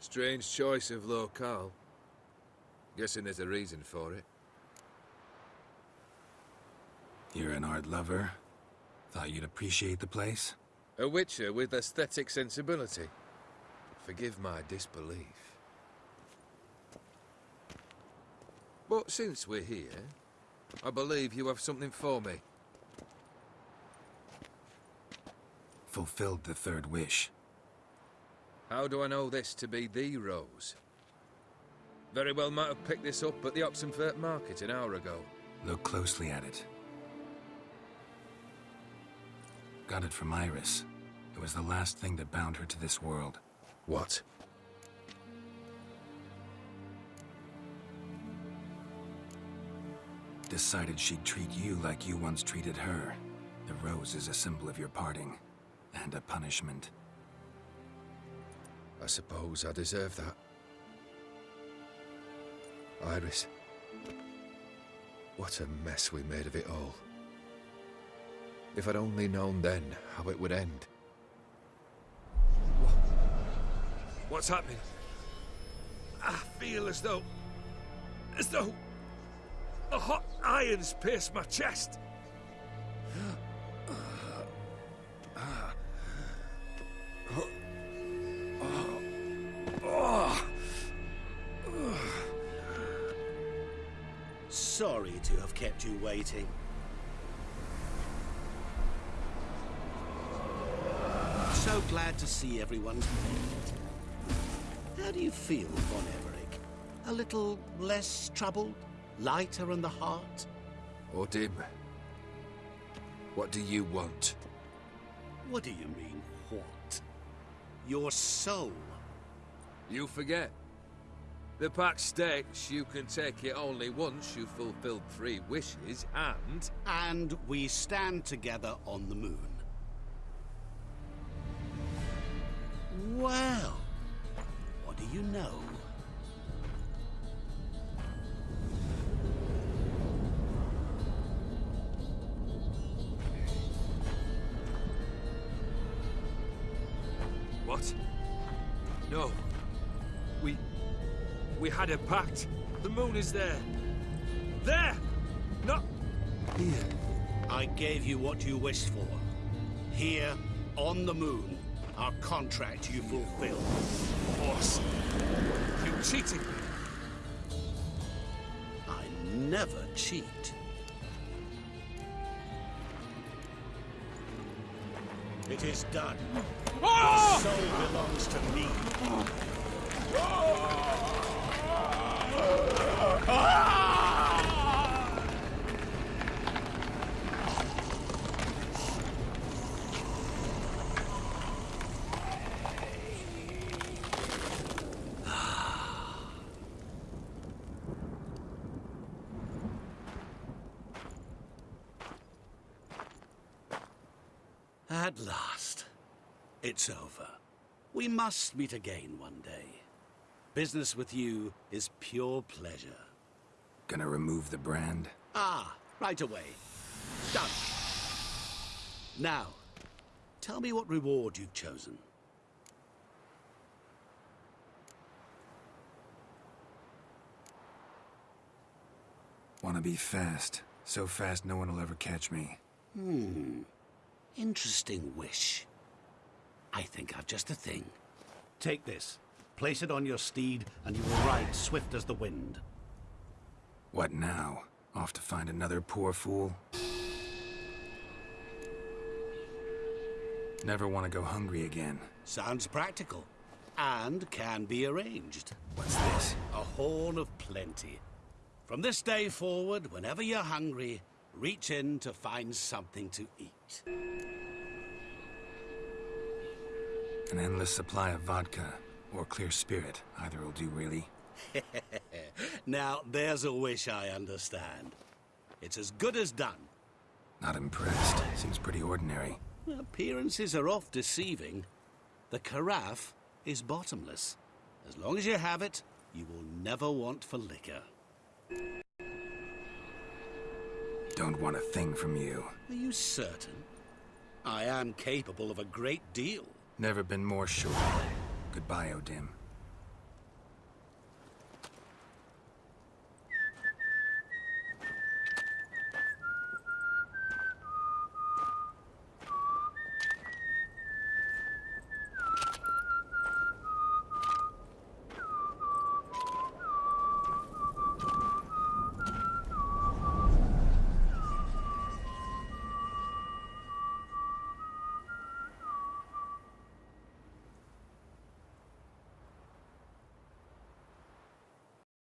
Strange choice of locale. Guessing there's a reason for it. You're an art lover. Thought you'd appreciate the place? A witcher with aesthetic sensibility. Forgive my disbelief. But since we're here, I believe you have something for me. Fulfilled the third wish. How do I know this to be the rose? Very well might have picked this up at the Oxenfurt market an hour ago. Look closely at it. Got it from Iris. It was the last thing that bound her to this world. What? Decided she'd treat you like you once treated her. The rose is a symbol of your parting. And a punishment. I suppose I deserve that. Iris. What a mess we made of it all. If I'd only known then how it would end. What's happening? I feel as though... as though... the hot irons pierce my chest. Sorry to have kept you waiting. So glad to see everyone's made. How do you feel, Von Everec? A little less troubled? Lighter in the heart? O'Dimm, what do you want? What do you mean, what? Your soul. You forget. The pact states you can take it only once you've fulfilled three wishes, and... And we stand together on the moon. Well, what do you know? What? No. We... We had a pact. The moon is there. There! Not... here. I gave you what you wished for. Here, on the moon, our contract you fulfilled. Boss. You cheated me. I never cheat. It is done. Ah! Your soul belongs to me. Ah! At last. It's over. We must meet again one day. Business with you is pure pleasure. Gonna remove the brand? Ah, right away. Done. Now, tell me what reward you've chosen. Wanna be fast. So fast no one will ever catch me. Hmm. Interesting wish. I think I've just a thing. Take this. Place it on your steed, and you will ride swift as the wind. What now? Off to find another poor fool? Never want to go hungry again. Sounds practical. And can be arranged. What's this? A horn of plenty. From this day forward, whenever you're hungry, reach in to find something to eat. An endless supply of vodka, or clear spirit. Either will do, really. now, there's a wish I understand. It's as good as done. Not impressed. Seems pretty ordinary. Appearances are oft deceiving. The carafe is bottomless. As long as you have it, you will never want for liquor. Don't want a thing from you. Are you certain? I am capable of a great deal. Never been more sure. Goodbye, O'Dimm.